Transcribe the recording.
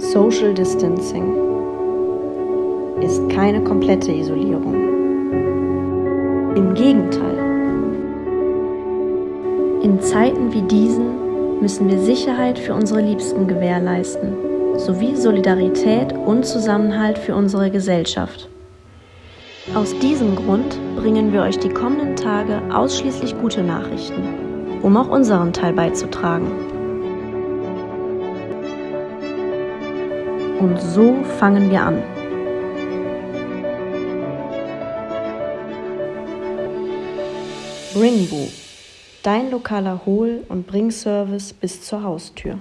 Social Distancing ist keine komplette Isolierung. Im Gegenteil. In Zeiten wie diesen müssen wir Sicherheit für unsere Liebsten gewährleisten, sowie Solidarität und Zusammenhalt für unsere Gesellschaft. Aus diesem Grund bringen wir euch die kommenden Tage ausschließlich gute Nachrichten, um auch unseren Teil beizutragen. Und so fangen wir an. Bringboo, dein lokaler Hol- und Bringservice bis zur Haustür.